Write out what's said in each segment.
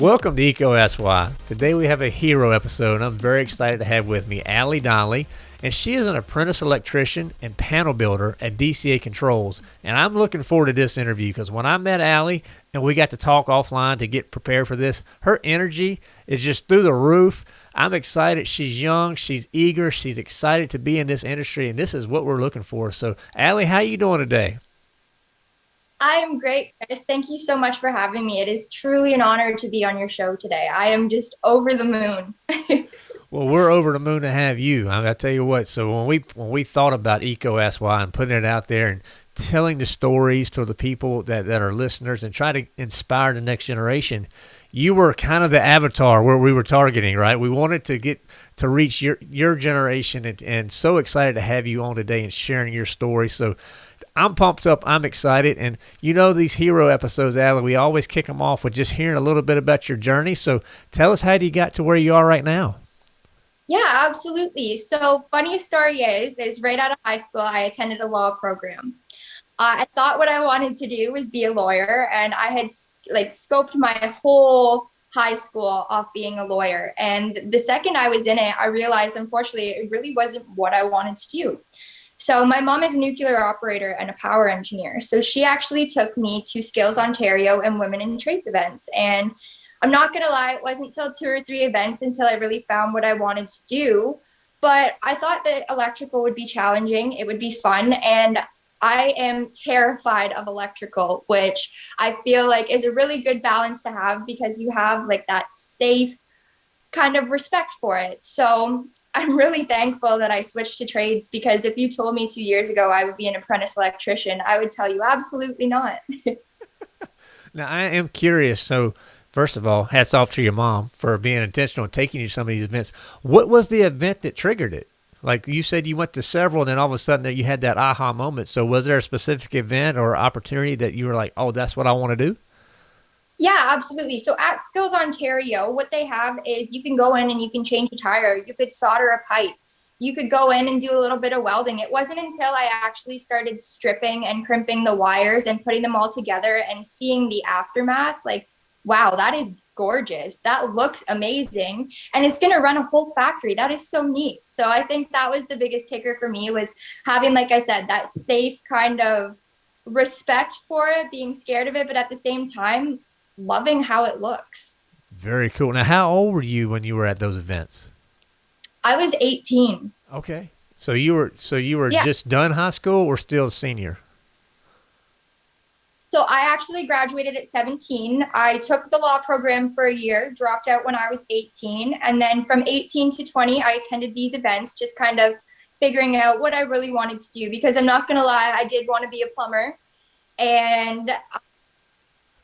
Welcome to EECO Ask Why. Today we have a hero episode, and I'm very excited to have with me Allie Donnelly, and she is an apprentice electrician and panel builder at DCA Controls. And I'm looking forward to this interview because when I met Allie and we got to talk offline to get prepared for this, her energy is just through the roof. I'm excited. She's young, she's eager, she's excited to be in this industry, and this is what we're looking for. So, Allie, how are you doing today? I am great, Chris. Thank you so much for having me. It is truly an honor to be on your show today. I am just over the moon. well, we're over the moon to have you. I, I tell you what. So when we when we thought about Eco SY and putting it out there and telling the stories to the people that, that are listeners and try to inspire the next generation, you were kind of the avatar where we were targeting, right? We wanted to get to reach your your generation and, and so excited to have you on today and sharing your story. So I'm pumped up. I'm excited. And you know, these hero episodes, Alan, we always kick them off with just hearing a little bit about your journey. So tell us how you got to where you are right now. Yeah, absolutely. So funny story is, is right out of high school, I attended a law program. Uh, I thought what I wanted to do was be a lawyer and I had like scoped my whole high school off being a lawyer. And the second I was in it, I realized, unfortunately, it really wasn't what I wanted to do. So my mom is a nuclear operator and a power engineer. So she actually took me to Skills Ontario and Women in Trades events. And I'm not gonna lie, it wasn't until two or three events until I really found what I wanted to do. But I thought that electrical would be challenging, it would be fun, and I am terrified of electrical, which I feel like is a really good balance to have because you have like that safe kind of respect for it. So I'm really thankful that I switched to trades because if you told me two years ago I would be an apprentice electrician, I would tell you absolutely not. now I am curious. So first of all, hats off to your mom for being intentional and taking you to some of these events. What was the event that triggered it? Like you said, you went to several, and then all of a sudden that you had that aha moment. So was there a specific event or opportunity that you were like, "Oh, that's what I want to do"? Yeah, absolutely. So at Skills Ontario, what they have is you can go in and you can change a tire, you could solder a pipe, you could go in and do a little bit of welding. It wasn't until I actually started stripping and crimping the wires and putting them all together and seeing the aftermath, like, wow, that is gorgeous. That looks amazing. And it's going to run a whole factory. That is so neat. So I think that was the biggest kicker for me was having, like I said, that safe kind of respect for it, being scared of it, but at the same time, loving how it looks. Very cool. Now, how old were you when you were at those events? I was 18. Okay. So you were so you were yeah. just done high school or still a senior? So I actually graduated at 17. I took the law program for a year, dropped out when I was 18, and then from 18 to 20 I attended these events just kind of figuring out what I really wanted to do because I'm not going to lie, I did want to be a plumber. And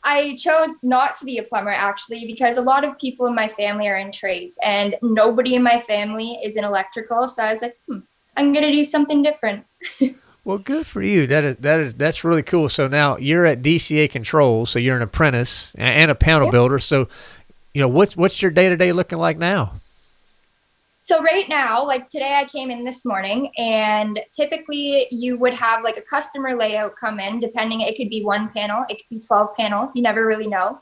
I chose not to be a plumber actually because a lot of people in my family are in trades and nobody in my family is in electrical. So I was like, hmm, I'm gonna do something different. well, good for you. That is that is that's really cool. So now you're at DCA Controls, so you're an apprentice and a panel builder. So, you know, what's what's your day to day looking like now? So right now, like today I came in this morning and typically you would have like a customer layout come in depending, it could be one panel, it could be 12 panels, you never really know.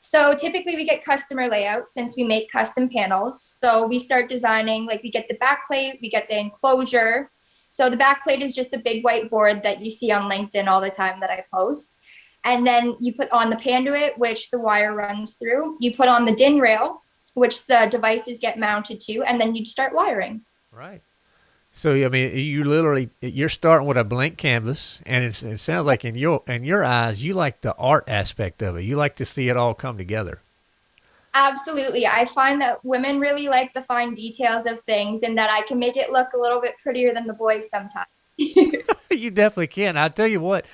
So typically we get customer layout since we make custom panels. So we start designing, like we get the backplate, we get the enclosure. So the backplate is just the big white board that you see on LinkedIn all the time that I post. And then you put on the panduit, which the wire runs through. You put on the DIN rail, which the devices get mounted to, and then you'd start wiring. Right. So I mean, you literally you're starting with a blank canvas, and it sounds like in your in your eyes, you like the art aspect of it. You like to see it all come together. Absolutely, I find that women really like the fine details of things, and that I can make it look a little bit prettier than the boys sometimes. you definitely can. I'll tell you what.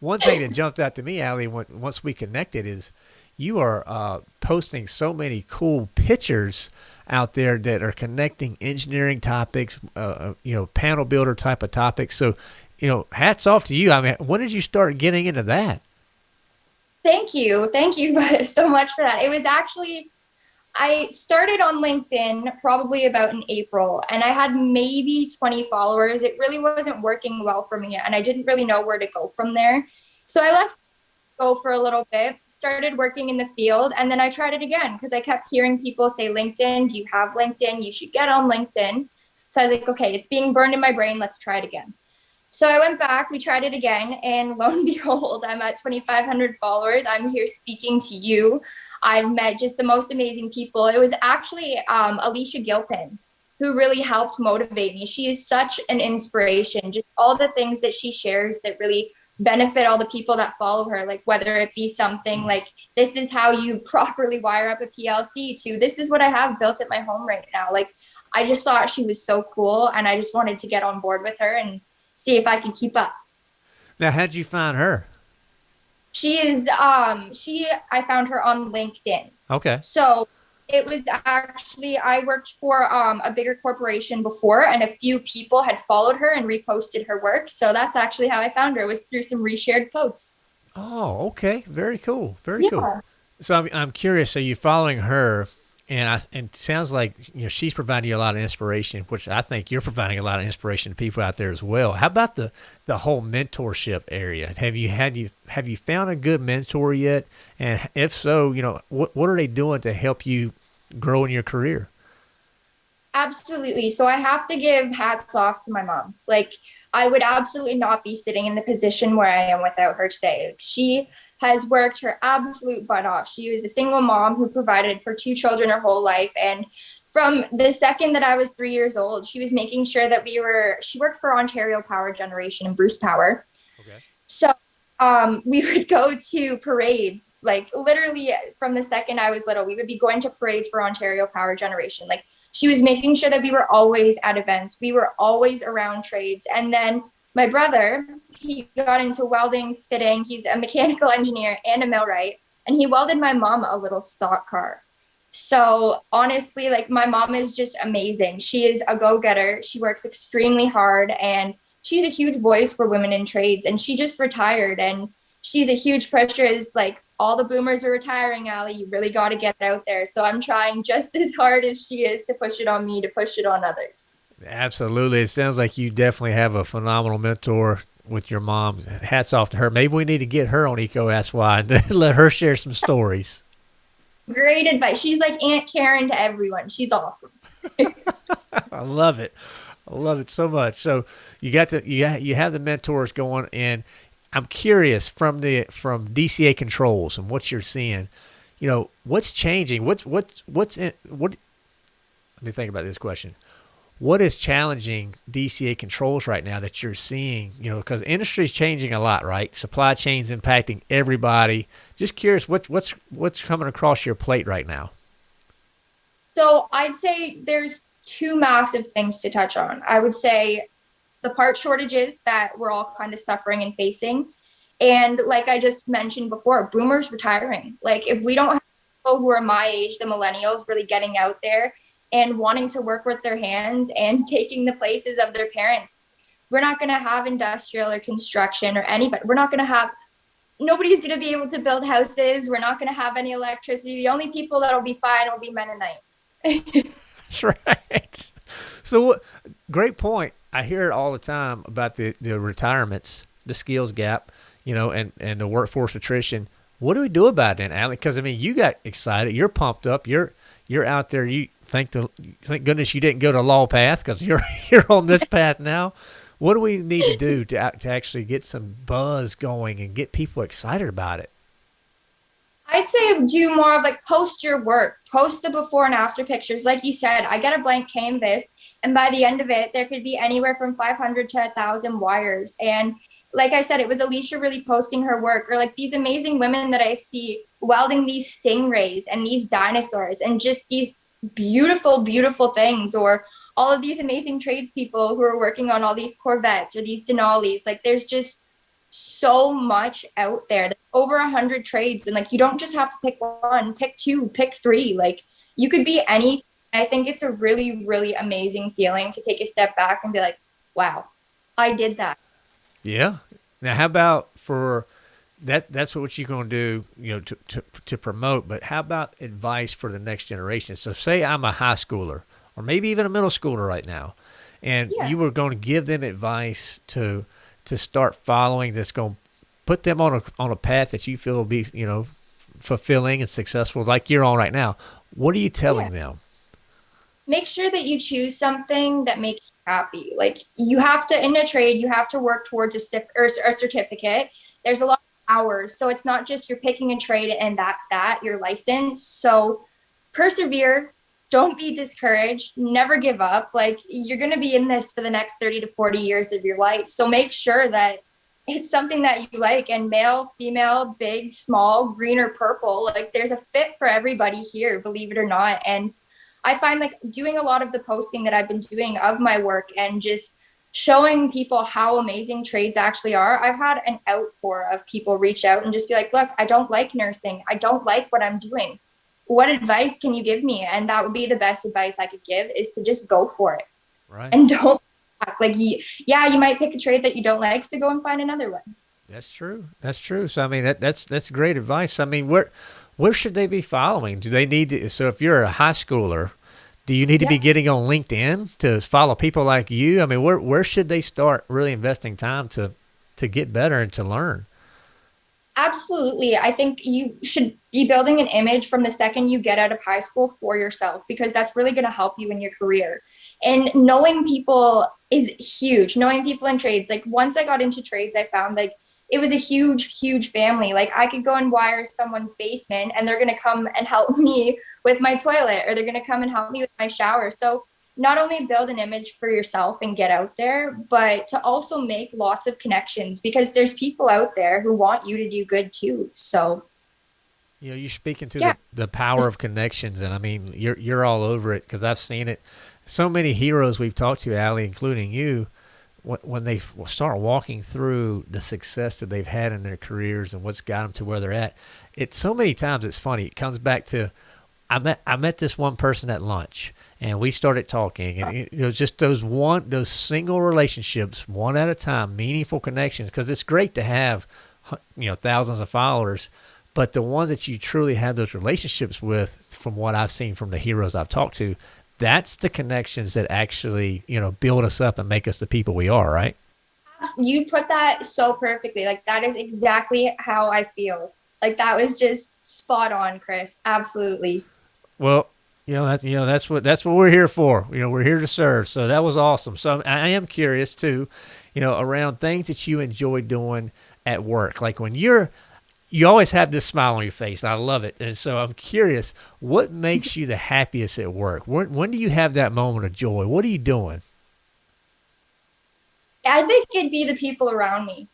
One thing that jumped out to me, Allie, once we connected, is you are uh, posting so many cool pictures out there that are connecting engineering topics, uh, uh, you know, panel builder type of topics. So, you know, hats off to you. I mean, when did you start getting into that? Thank you. Thank you so much for that. It was actually, I started on LinkedIn probably about in April and I had maybe 20 followers. It really wasn't working well for me and I didn't really know where to go from there. So I left go for a little bit, started working in the field, and then I tried it again because I kept hearing people say, LinkedIn, do you have LinkedIn? You should get on LinkedIn. So I was like, okay, it's being burned in my brain. Let's try it again. So I went back, we tried it again, and lo and behold, I'm at 2,500 followers. I'm here speaking to you. I've met just the most amazing people. It was actually um, Alicia Gilpin who really helped motivate me. She is such an inspiration, just all the things that she shares that really benefit all the people that follow her, like whether it be something like this is how you properly wire up a PLC to this is what I have built at my home right now. Like I just thought she was so cool and I just wanted to get on board with her and see if I could keep up. Now, how'd you find her? She is um she I found her on LinkedIn. Okay. So it was actually I worked for um, a bigger corporation before, and a few people had followed her and reposted her work. So that's actually how I found her was through some reshared posts. Oh, okay, very cool, very yeah. cool. So I'm I'm curious. Are you following her, and I and it sounds like you know she's providing you a lot of inspiration, which I think you're providing a lot of inspiration to people out there as well. How about the the whole mentorship area? Have you had you have you found a good mentor yet? And if so, you know what what are they doing to help you grow in your career? Absolutely. So I have to give hats off to my mom. Like I would absolutely not be sitting in the position where I am without her today. She has worked her absolute butt off. She was a single mom who provided for two children her whole life. And from the second that I was three years old, she was making sure that we were, she worked for Ontario Power Generation and Bruce Power. Okay. So um, we would go to parades, like literally from the second I was little, we would be going to parades for Ontario Power Generation. Like she was making sure that we were always at events, we were always around trades. And then my brother, he got into welding, fitting. He's a mechanical engineer and a millwright, and he welded my mom a little stock car. So honestly, like my mom is just amazing. She is a go-getter. She works extremely hard and she's a huge voice for women in trades and she just retired and she's a huge pressure is like all the boomers are retiring Allie you really got to get out there. So i'm trying just as hard as she is to push it on me to push it on others. Absolutely. It sounds like you definitely have a phenomenal mentor with your mom. Hats off to her. Maybe we need to get her on eco sy and let her share some stories. Great advice. She's like aunt karen to everyone. She's awesome. I love it I love it so much. So you got the you you have the mentors going, and I'm curious from the from DCA controls and what you're seeing. You know what's changing. What's what's what's in what? Let me think about this question. What is challenging DCA controls right now that you're seeing? You know, because industry is changing a lot, right? Supply chains impacting everybody. Just curious, what's what's what's coming across your plate right now? So I'd say there's two massive things to touch on. I would say the part shortages that we're all kind of suffering and facing. And like I just mentioned before, boomers retiring. Like if we don't have people who are my age, the millennials really getting out there and wanting to work with their hands and taking the places of their parents, we're not going to have industrial or construction or anybody. We're not going to have nobody's going to be able to build houses. We're not going to have any electricity. The only people that'll be fine will be Mennonites. That's right. So, great point. I hear it all the time about the, the retirements, the skills gap, you know, and, and the workforce attrition. What do we do about it, Allie? Because I mean, you got excited. You're pumped up. You're you're out there. You thank the thank goodness you didn't go to law path because you're you're on this path now. What do we need to do to to actually get some buzz going and get people excited about it? I say do more of like post your work, post the before and after pictures. Like you said, I get a blank canvas, and by the end of it, there could be anywhere from 500 to 1,000 wires. And like I said, it was Alicia really posting her work, or like these amazing women that I see welding these stingrays and these dinosaurs and just these beautiful, beautiful things, or all of these amazing tradespeople who are working on all these Corvettes or these Denali's. Like there's just so much out there. There's over a hundred trades, and like you don't just have to pick one, pick two, pick three. Like you could be any. I think it's a really, really amazing feeling to take a step back and be like, "Wow, I did that." Yeah. Now, how about for that? That's what you're going to do, you know, to, to to promote. But how about advice for the next generation? So, say I'm a high schooler, or maybe even a middle schooler right now, and yeah. you were going to give them advice to to start following that's going to put them on a on a path that you feel will be you know fulfilling and successful, like you're on right now. What are you telling yeah. them? Make sure that you choose something that makes you happy. Like you have to in a trade, you have to work towards a, or a certificate. There's a lot of hours, so it's not just you're picking a trade and that's that. You're licensed, so persevere don't be discouraged. Never give up. Like you're going to be in this for the next 30 to 40 years of your life. So make sure that it's something that you like and male female big small green or purple like there's a fit for everybody here believe it or not. And i find like doing a lot of the posting that i've been doing of my work and just showing people how amazing trades actually are i've had an outpour of people reach out and just be like look i don't like nursing. I don't like what i'm doing what advice can you give me? And that would be the best advice I could give is to just go for it. Right. And don't like yeah, you might pick a trade that you don't like, so go and find another one. That's true. That's true. So I mean that that's that's great advice. I mean where where should they be following? Do they need to so if you're a high schooler, do you need to yeah. be getting on LinkedIn to follow people like you? I mean where where should they start really investing time to to get better and to learn? Absolutely. I think you should be building an image from the second you get out of high school for yourself because that's really going to help you in your career. And knowing people is huge. Knowing people in trades. Like once I got into trades, I found like it was a huge, huge family. Like I could go and wire someone's basement and they're going to come and help me with my toilet or they're going to come and help me with my shower. So not only build an image for yourself and get out there, but to also make lots of connections because there's people out there who want you to do good too. So you know, you're speaking to yeah. the, the power of connections, and I mean, you're you're all over it because I've seen it. So many heroes we've talked to, Allie, including you, when they start walking through the success that they've had in their careers and what's got them to where they're at, it so many times it's funny. It comes back to I met I met this one person at lunch, and we started talking, and it, was just those one those single relationships, one at a time, meaningful connections. Because it's great to have, you know, thousands of followers, but the ones that you truly have those relationships with, from what I've seen from the heroes I've talked to, that's the connections that actually you know build us up and make us the people we are. Right? You put that so perfectly. Like that is exactly how I feel. Like that was just spot on, Chris. Absolutely. Well, you know that's you know that's what that's what we're here for. You know, we're here to serve. So that was awesome. So I am curious too, you know, around things that you enjoy doing at work. Like when you're you always have this smile on your face. I love it. And so I'm curious, what makes you the happiest at work? When, when do you have that moment of joy? What are you doing? I think it'd be the people around me.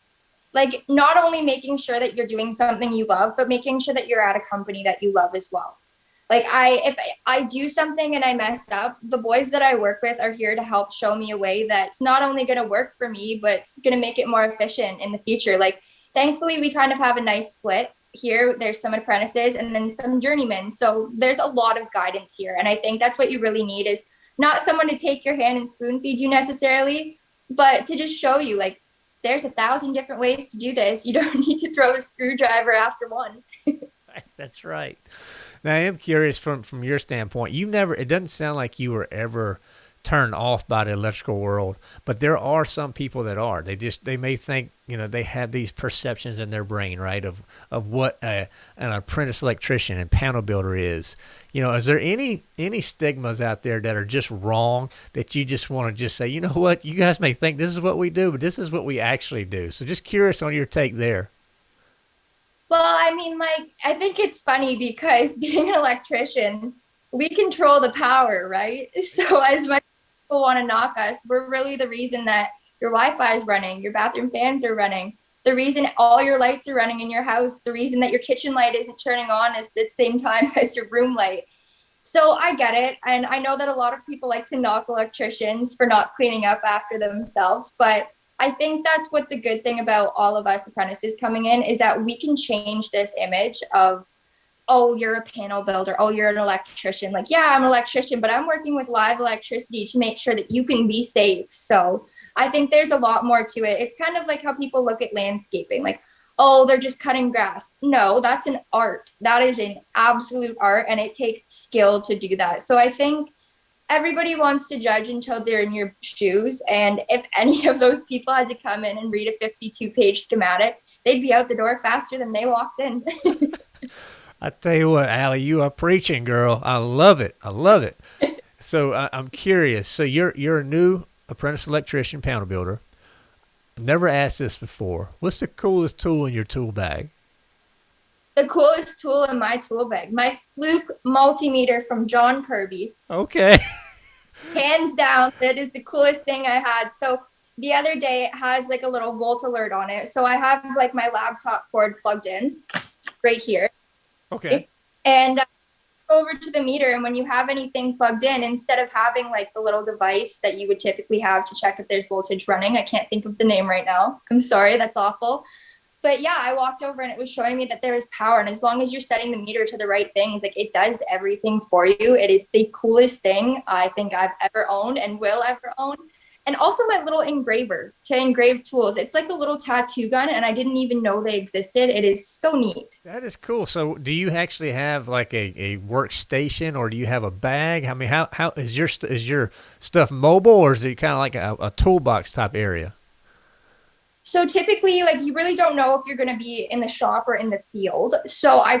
Like not only making sure that you're doing something you love, but making sure that you're at a company that you love as well like i if i do something and i mess up the boys that i work with are here to help show me a way that's not only going to work for me but it's going to make it more efficient in the future. Like thankfully we kind of have a nice split here. There's some apprentices and then some journeymen. So there's a lot of guidance here. And i think that's what you really need is not someone to take your hand and spoon feed you necessarily but to just show you like there's a thousand different ways to do this. You don't need to throw a screwdriver after one. That's right now I am curious from from your standpoint. You never. It doesn't sound like you were ever turned off by the electrical world, but there are some people that are. They just they may think you know they have these perceptions in their brain, right, of of what a, an apprentice electrician and panel builder is. You know, is there any any stigmas out there that are just wrong that you just want to just say, you know what, you guys may think this is what we do, but this is what we actually do. So just curious on your take there. Well, I mean, like, I think it's funny because being an electrician, we control the power, right? So as much as people want to knock us, we're really the reason that your Wi-Fi is running, your bathroom fans are running, the reason all your lights are running in your house, the reason that your kitchen light isn't turning on is the same time as your room light. So I get it. And I know that a lot of people like to knock electricians for not cleaning up after themselves, but I think that's what the good thing about all of us apprentices coming in is that we can change this image of, oh, you're a panel builder. Oh, you're an electrician. Like, yeah, I'm an electrician, but I'm working with live electricity to make sure that you can be safe. So I think there's a lot more to it. It's kind of like how people look at landscaping, like, oh, they're just cutting grass. No, that's an art. That is an absolute art, and it takes skill to do that. So I think everybody wants to judge until they're in your shoes. And if any of those people had to come in and read a 52 page schematic, they'd be out the door faster than they walked in. I tell you what, Allie, you are preaching, girl. I love it. I love it. so I, I'm curious. So you're you're a new apprentice electrician, panel builder. Never asked this before. What's the coolest tool in your tool bag? The coolest tool in my tool bag, my Fluke multimeter from John Kirby. Okay. Hands down, that is the coolest thing I had. So the other day it has like a little volt alert on it. So I have like my laptop cord plugged in right here. Okay. And uh, over to the meter and when you have anything plugged in instead of having like the little device that you would typically have to check if there's voltage running i can't think of the name right now i'm sorry that's awful but yeah i walked over and it was showing me that there is power and as long as you're setting the meter to the right things like it does everything for you it is the coolest thing i think i've ever owned and will ever own and also my little engraver to engrave tools. It's like a little tattoo gun, and I didn't even know they existed. It is so neat. That is cool. So, do you actually have like a, a workstation, or do you have a bag? I mean, how how is your is your stuff mobile, or is it kind of like a, a toolbox type area? So typically, like you really don't know if you're going to be in the shop or in the field. So I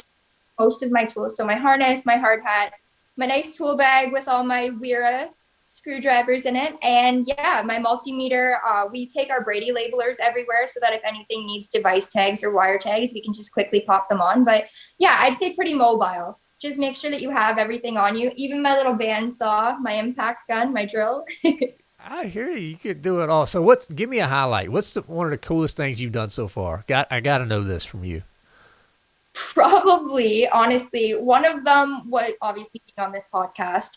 most of my tools. So my harness, my hard hat, my nice tool bag with all my Wera screwdrivers in it. And yeah, my multimeter, uh, we take our Brady labelers everywhere so that if anything needs device tags or wire tags, we can just quickly pop them on. But yeah, I'd say pretty mobile. Just make sure that you have everything on you, even my little bandsaw, my impact gun, my drill. I hear you. You could do it all. So what's give me a highlight. What's the, one of the coolest things you've done so far? Got I got to know this from you. Probably, honestly, one of them was obviously being on this podcast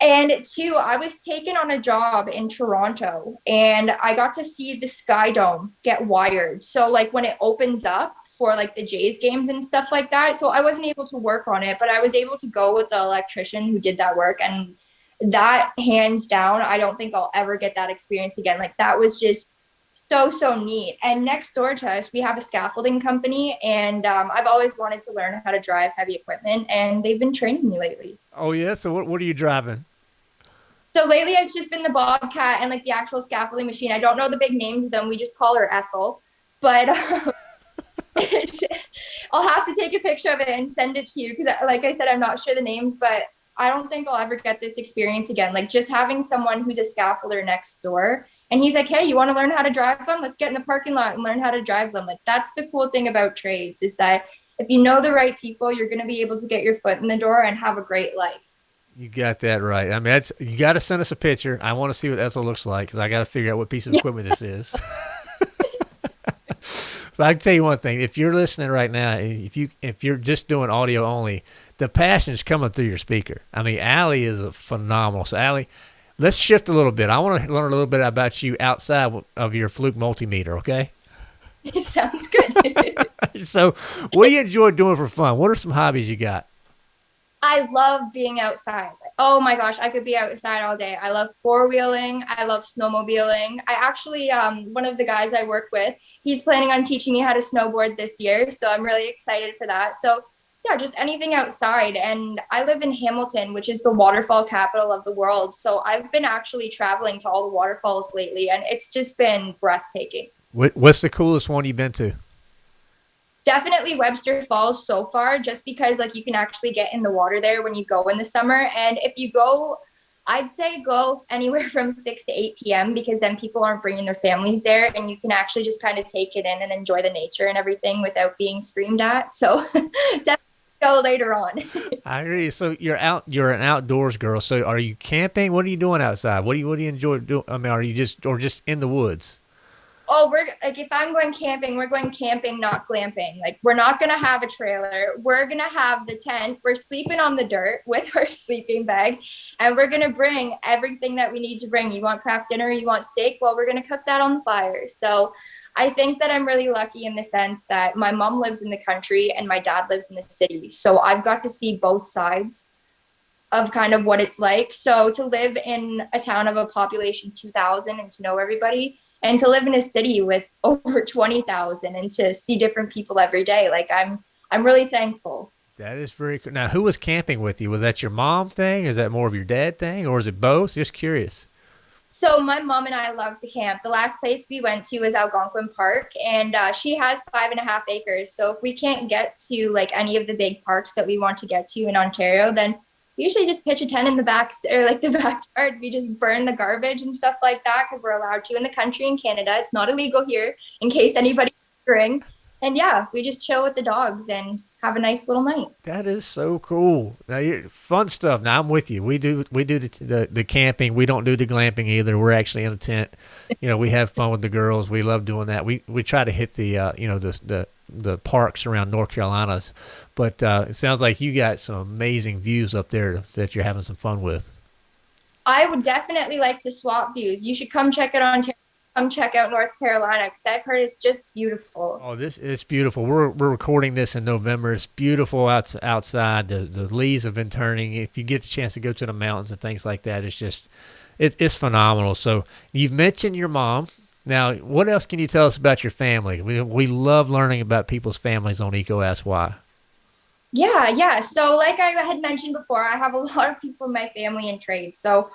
and two, I was taken on a job in Toronto and I got to see the Sky Dome get wired. So like when it opens up for like the Jays games and stuff like that. So I wasn't able to work on it, but I was able to go with the electrician who did that work and that hands down, I don't think I'll ever get that experience again. Like that was just so so neat. And next door to us, we have a scaffolding company, and um, I've always wanted to learn how to drive heavy equipment, and they've been training me lately. Oh yeah, so what what are you driving? So lately, it's just been the Bobcat and like the actual scaffolding machine. I don't know the big names of them. We just call her Ethel, but um, I'll have to take a picture of it and send it to you because, like I said, I'm not sure the names, but I don't think I'll ever get this experience again. Like just having someone who's a scaffolder next door and he's like, Hey, you want to learn how to drive them? Let's get in the parking lot and learn how to drive them. Like that's the cool thing about trades is that if you know the right people, you're going to be able to get your foot in the door and have a great life. You got that right. I mean, that's you got to send us a picture. I want to see what Ethel looks like because I got to figure out what piece of equipment this is. but I can tell you one thing: if you're listening right now, eh, if you if you're just doing audio only, the passion is coming through your speaker. I mean, Allie is a phenomenal. So, Allie, let's shift a little bit. I want to learn a little bit about you outside of your Fluke multimeter. Okay. It sounds good. so, what do you enjoy doing for fun? What are some hobbies you got? I love being outside. oh my gosh, I could be outside all day. I love four wheeling. I love snowmobiling. I actually, um, one of the guys I work with, he's planning on teaching me how to snowboard this year. So I'm really excited for that. So yeah, just anything outside. And I live in Hamilton, which is the waterfall capital of the world. So I've been actually traveling to all the waterfalls lately, and it's just been breathtaking. What's the coolest one you've been to? Definitely Webster Falls so far, just because like you can actually get in the water there when you go in the summer. And if you go, I'd say go anywhere from 6 to 8 p.m. because then people aren't bringing their families there and you can actually just kind of take it in and enjoy the nature and everything without being screamed at. So definitely go later on. I agree. So you're out, you're an outdoors girl. So are you camping? What are you doing outside? What do you, what do you enjoy doing? I mean, are you just, or just in the woods? Oh, we're like, if I'm going camping, we're going camping, not glamping. Like, we're not going to have a trailer. We're going to have the tent. We're sleeping on the dirt with our sleeping bags, and we're going to bring everything that we need to bring. You want craft dinner? You want steak? Well, we're going to cook that on the fire. So, I think that I'm really lucky in the sense that my mom lives in the country and my dad lives in the city. So, I've got to see both sides of kind of what it's like. So, to live in a town of a population 2,000 and to know everybody and to live in a city with over 20,000 and to see different people every day. Like I'm, I'm really thankful. That is very cool. Now, who was camping with you? Was that your mom thing? Is that more of your dad thing or is it both? Just curious. So my mom and I love to camp. The last place we went to was Algonquin Park, and uh, she has five and a half acres. So if we can't get to like any of the big parks that we want to get to in Ontario, then we usually just pitch a tent in the back or like the backyard. We just burn the garbage and stuff like that because we're allowed to in the country in Canada. It's not illegal here, in case anybody's wondering. And yeah, we just chill with the dogs and have a nice little night. That is so cool. Now, you're, fun stuff. Now I'm with you. We do we do the, the, the camping. We don't do the glamping either. We're actually in a tent. You know, we have fun with the girls. We love doing that. We we try to hit the uh, you know the the the parks around North Carolina's, but uh, it sounds like you got some amazing views up there that you're having some fun with. I would definitely like to swap views. You should come check it on come check out North Carolina because I've heard it's just beautiful. Oh, this is beautiful. We're we're recording this in November. It's beautiful outs, outside. The the leaves have been turning. If you get a chance to go to the mountains and things like that, it's just it, it's phenomenal. So you've mentioned your mom. Now, what else can you tell us about your family? We we love learning about people's families on EECO Ask Why. Yeah, yeah. So, like I had mentioned before, I have a lot of people in my family in trades. So,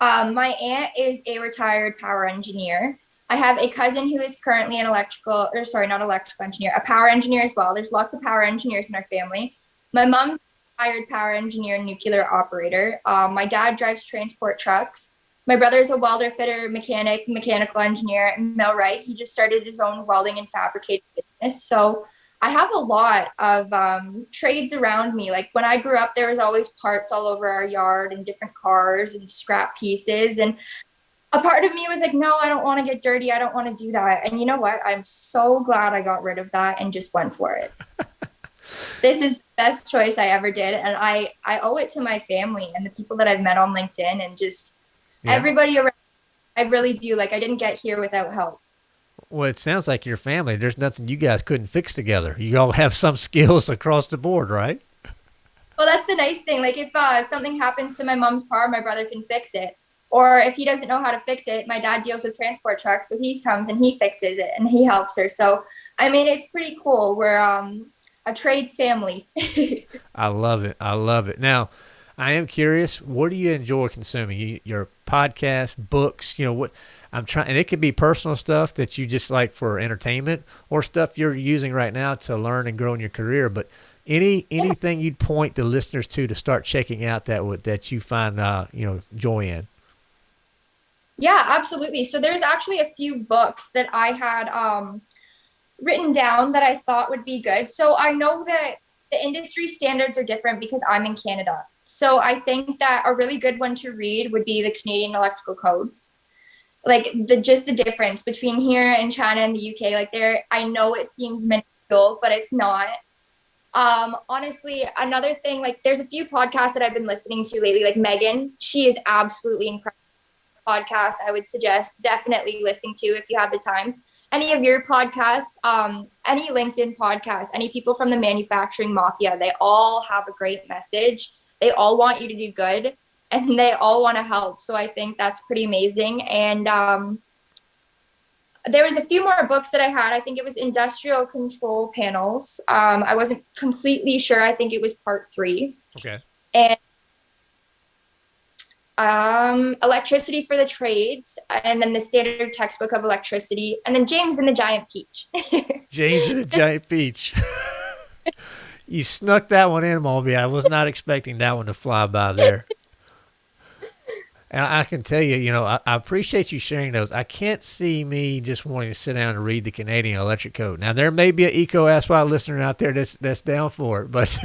um, my aunt is a retired power engineer. I have a cousin who is currently an electrical, or sorry, not electrical engineer, a power engineer as well. There's lots of power engineers in our family. My mom retired power engineer nuclear operator. Um, my dad drives transport trucks. My brother's a welder, fitter, mechanic, mechanical engineer, and millwright. He just started his own welding and fabricating business. So I have a lot of um, trades around me. Like when I grew up, there was always parts all over our yard and different cars and scrap pieces. And a part of me was like, no, I don't want to get dirty. I don't want to do that. And you know what? I'm so glad I got rid of that and just went for it. this is the best choice I ever did. And I, I owe it to my family and the people that I've met on LinkedIn and just yeah. everybody around. I really do. Like I didn't get here without help. Well, it sounds like your family. There's nothing you guys couldn't fix together. You all have some skills across the board, right? Well, that's the nice thing. Like if uh, something happens to my mom's car, my brother can fix it. Or if he doesn't know how to fix it, my dad deals with transport trucks, so he comes and he fixes it and he helps her. So, I mean, it's pretty cool. We're um, a trades family. I love it. I love it. Now, I am curious. What do you enjoy consuming? your podcast, books. You know what? I'm trying, and it could be personal stuff that you just like for entertainment, or stuff you're using right now to learn and grow in your career. But any anything you'd point the listeners to to start checking out that would that you find uh, you know joy in. Yeah, absolutely. So there's actually a few books that I had um, written down that I thought would be good. So I know that the industry standards are different because I'm in Canada. So I think that a really good one to read would be the Canadian Electrical Code. Like the just the difference between here and China and the UK. Like there, I know it seems minuscule, but it's not. Um, honestly, another thing, like there's a few podcasts that I've been listening to lately, like Megan, she is absolutely incredible podcast I would suggest definitely listening to if you have the time. Any of your podcasts, um, any LinkedIn podcasts, any people from the manufacturing mafia, they all have a great message. They all want you to do good and they all want to help. So I think that's pretty amazing. And um, there was a few more books that I had. I think it was industrial control panels. Um, I wasn't completely sure. I think it was part three. Okay. And um, electricity for the trades, and then the standard textbook of electricity, and then James and the Giant Peach. James and the Giant Peach. you snuck that one in, Mulby. I was not expecting that one to fly by there. And I can tell you, you know, I, I, appreciate you sharing those. I can't see me just wanting to sit down and read the Canadian Electric Code. Now, there may be an Ask Why listener out there that's that's down for it, but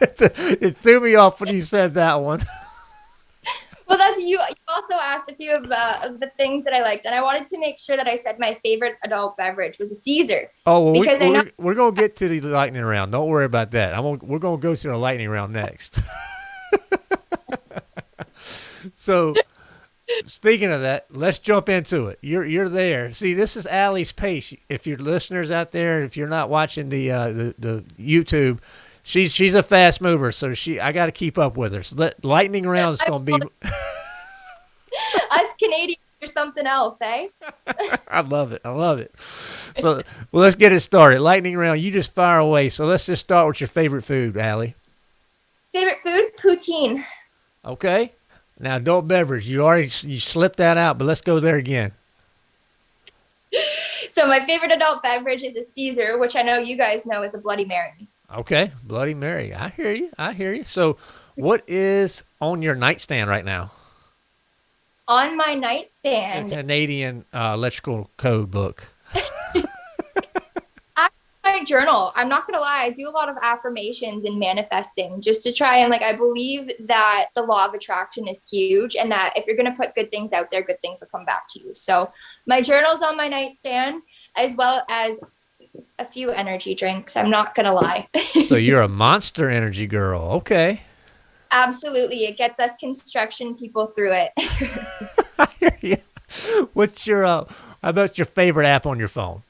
it threw me off when you said that one. well, that's you. You also asked a few of the, of the things that I liked, and I wanted to make sure that I said my favorite adult beverage was a Caesar. Oh, well, because we, we're, we're gonna get to the lightning round. Don't worry about that. I'm gonna, we're gonna go to the lightning round next. so, speaking of that, let's jump into it. You're you're there. See, this is Allie's pace. If your listeners out there, if you're not watching the uh, the the YouTube she's she's a fast mover, so she I got to keep up with her. So lightning round is going to be us Canadians or something else, eh? I love it. I love it. So well, let's get it started. Lightning round. You just fire away. So let's just start with your favorite food, Allie. Favorite food? Poutine. Okay. Now, adult beverage, you already you slipped that out, but let's go there again. So my favorite adult beverage is a Caesar, which I know you guys know is a Bloody Mary. Okay, Bloody Mary. I hear you. I hear you. So, what is on your nightstand right now? On my A nightstand, Canadian uh, electrical code book. my journal. I'm not gonna lie, I do a lot of affirmations and manifesting just to try and like I believe that the law of attraction is huge and that if you're gonna put good things out there, good things will come back to you. So my journal's on my nightstand as well as a few energy drinks. I'm not gonna lie. so you're a monster energy girl. Okay. Absolutely. It gets us construction people through it. I hear you. What's your uh, how about your favorite app on your phone?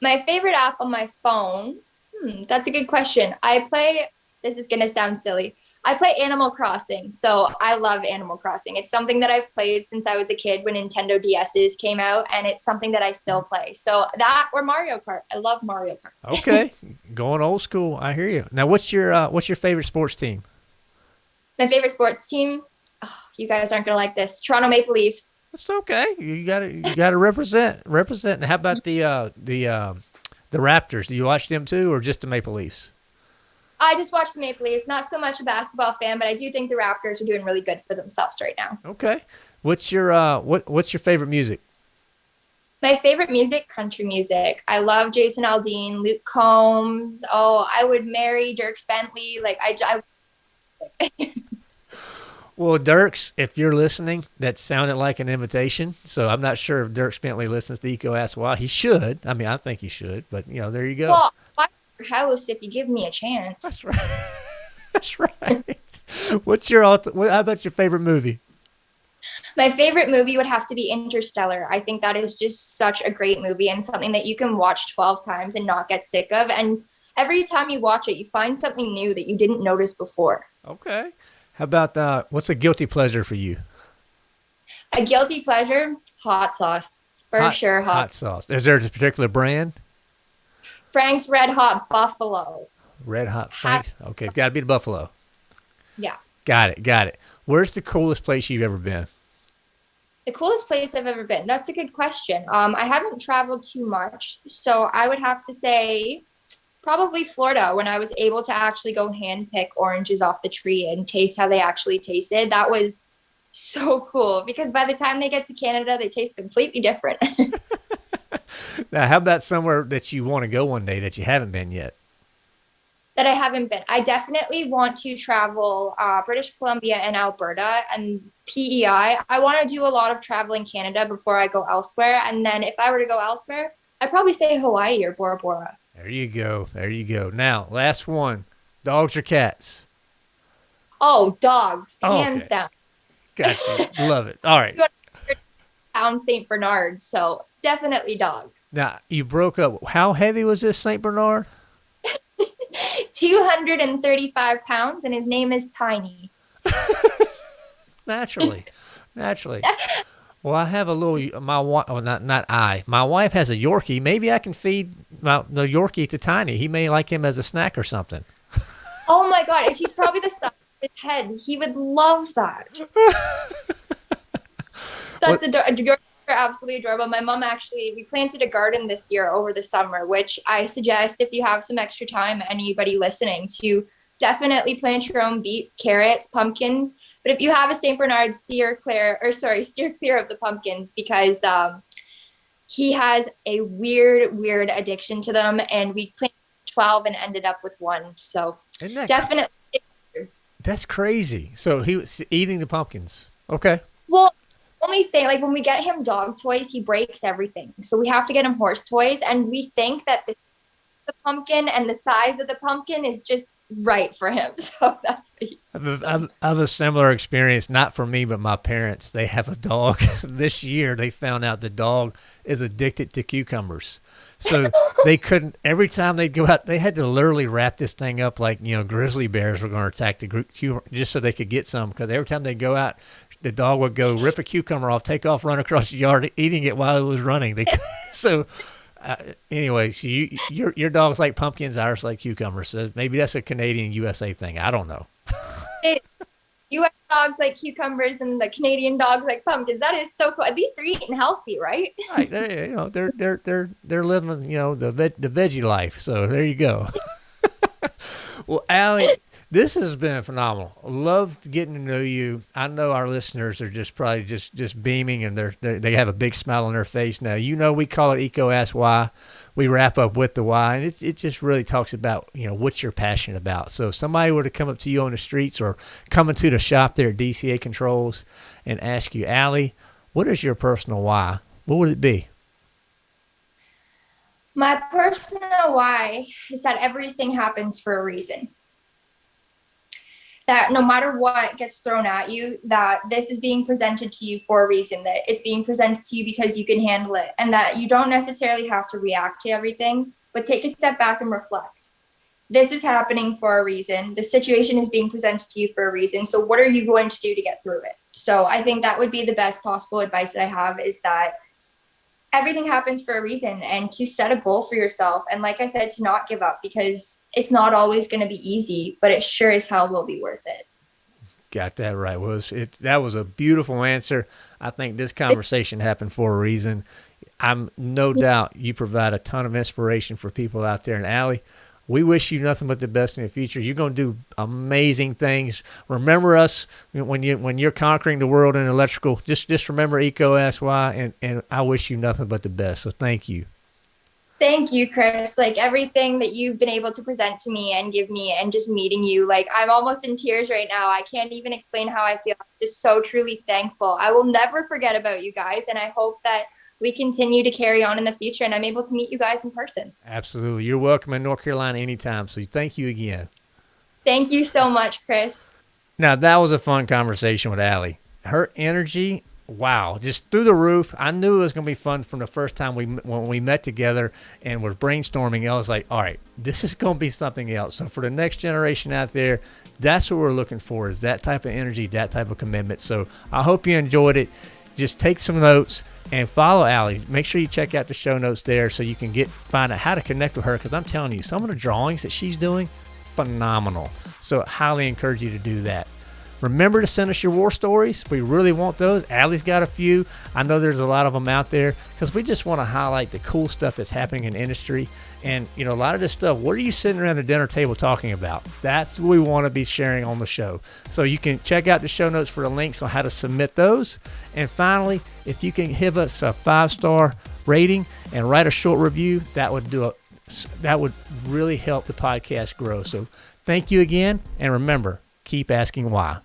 My favorite app on my phone. Hmm, that's a good question. I play. This is gonna sound silly. I play Animal Crossing, so I love Animal Crossing. It's something that I've played since I was a kid when Nintendo DSs came out, and it's something that I still play. So that or Mario Kart. I love Mario Kart. Okay, going old school. I hear you. Now, what's your uh, what's your favorite sports team? My favorite sports team. Oh, you guys aren't gonna like this. Toronto Maple Leafs. That's okay. You got to you got to represent represent. And how about the uh, the uh, the Raptors? Do you watch them too, or just the Maple Leafs? I just watched the Maple Leafs. Not so much a basketball fan, but I do think the Raptors are doing really good for themselves right now. Okay. What's your uh what what's your favorite music? My favorite music, country music. I love Jason Aldean, Luke Combs. Oh, I would marry Dierks Bentley. Like I, I Well, Dierks, if you're listening, that sounded like an invitation. So I'm not sure if Dierks Bentley listens to EECO Ask Why. He should. I mean, I think he should. But you know, there you go. well, house if you give me a chance. That's right. That's right. What's your alt- what, how about your favorite movie? My favorite movie would have to be Interstellar. I think that is just such a great movie and something that you can watch 12 times and not get sick of. And every time you watch it, you find something new that you didn't notice before. Okay. How about uh, what's a guilty pleasure for you? A guilty pleasure, hot sauce. For hot, sure, hot. hot sauce. Is there a particular brand? Frank's Red Hot Buffalo. Red Hot Frank. Okay, it's got to be the Buffalo. Yeah. Got it. Got it. Where's the coolest place you've ever been? The coolest place I've ever been. That's a good question. Um, I haven't traveled too much, so I would have to say probably Florida when I was able to actually go hand pick oranges off the tree and taste how they actually tasted. That was so cool because by the time they get to Canada, they taste completely different. Now, how about somewhere that you want to go one day that you haven't been yet? that I haven't been. I definitely want to travel uh, British Columbia and Alberta and PEI. I want to do a lot of travel in Canada before I go elsewhere. And then if I were to go elsewhere, I'd probably say Hawaii or Bora Bora. There you go. There you go. Now, last one. Dogs or cats? Oh, dogs, Oh, hands okay. down. Gotcha. Love it. All right. Pound St. Bernard. So definitely dogs. Now, you broke up. How heavy was this St. Bernard? 235 pounds, and his name is Tiny. Naturally. Naturally. Well, I have a little. My wife, oh, not not I. My wife has a Yorkie. Maybe I can feed my, the Yorkie to Tiny. He may like him as a snack or something. Oh my God, he's probably the size his head. He would love that. That's adorable. You're absolutely adorable. My mom actually, we planted a garden this year over the summer, which I suggest if you have some extra time, anybody listening, to definitely plant your own beets, carrots, pumpkins. But if you have a St. Bernard, steer clear, or sorry, steer clear of the pumpkins because um, he has a weird, weird addiction to them. And we planted 12 and ended up with one. So definitely. That's crazy. So he was eating the pumpkins. Okay. Well, only thing like when we get him dog toys, he breaks everything. So we have to get him horse toys, and we think that the, the pumpkin and the size of the pumpkin is just right for him. So that's the, I've, I've, I have a similar experience, not for me, but my parents. They have a dog. this year, they found out the dog is addicted to cucumbers. So they couldn't, every time they'd go out, they had to literally wrap this thing up like, you know, grizzly bears were going to attack the group just so they could get some. Because every time they'd go out, the dog would go rip a cucumber off, take off, run across the yard, eating it while it was running. They, so uh, anyway, so you, your your dog's like pumpkins, ours like cucumbers. So maybe that's a Canadian USA thing. I don't know. USA dogs like cucumbers and the Canadian dogs like pumpkins. That is so cool. At least they're eating healthy, right? right. They're, you know, they're they're they're they're living, you know, the veg, the veggie life. So there you go. well, Allie, this has been phenomenal. Loved getting to know you. I know our listeners are just probably just just beaming and they're, they're they have a big smile on their face now. You know, we call it EECO Ask Why we wrap up with the why, and it it just really talks about you know what you're passionate about. So if somebody were to come up to you on the streets or come into the shop there at DCA Controls and ask you, Allie, what is your personal why? What would it be? My personal why is that everything happens for a reason that no matter what gets thrown at you, that this is being presented to you for a reason, that it's being presented to you because you can handle it, and that you don't necessarily have to react to everything, but take a step back and reflect. This is happening for a reason. The situation is being presented to you for a reason. So, what are you going to do to get through it? So, I think that would be the best possible advice that I have is that everything happens for a reason and to set a goal for yourself and like i said to not give up because it's not always going to be easy but it sure as hell will be worth it. Got that right. Was it that was a beautiful answer. I think this conversation happened for a reason. I'm no doubt you provide a ton of inspiration for people out there in Allie we wish you nothing but the best in the future. You're going to do amazing things. Remember us when you when you're conquering the world in electrical. Just just remember EECO Ask Why, and and I wish you nothing but the best. So thank you. Thank you, Chris. Like everything that you've been able to present to me and give me, and just meeting you, like I'm almost in tears right now. I can't even explain how I feel. I'm just so truly thankful. I will never forget about you guys, and I hope that we continue to carry on in the future and I'm able to meet you guys in person. Absolutely. You're welcome in North Carolina anytime. So thank you again. Thank you so much, Chris. Now, that was a fun conversation with Allie. Her energy, wow, just through the roof. I knew it was going to be fun from the first time we when we met together and were brainstorming. I was like, all right, this is going to be something else. So for the next generation out there, that's what we're looking for is that type of energy, that type of commitment. So I hope you enjoyed it just take some notes and follow Allie. Make sure you check out the show notes there so you can get find out how to connect with her. Because I'm telling you, some of the drawings that she's doing, phenomenal. So I highly encourage you to do that. Remember to send us your war stories. We really want those. Allie's got a few. I know there's a lot of them out there because we just want to highlight the cool stuff that's happening in industry. And, you know, a lot of this stuff, what are you sitting around the dinner table talking about? That's what we want to be sharing on the show. So you can check out the show notes for the links on how to submit those. And finally, if you can give us a five star rating and write a short review, that would do a that would really help the podcast grow. So thank you again. And remember, keep asking why.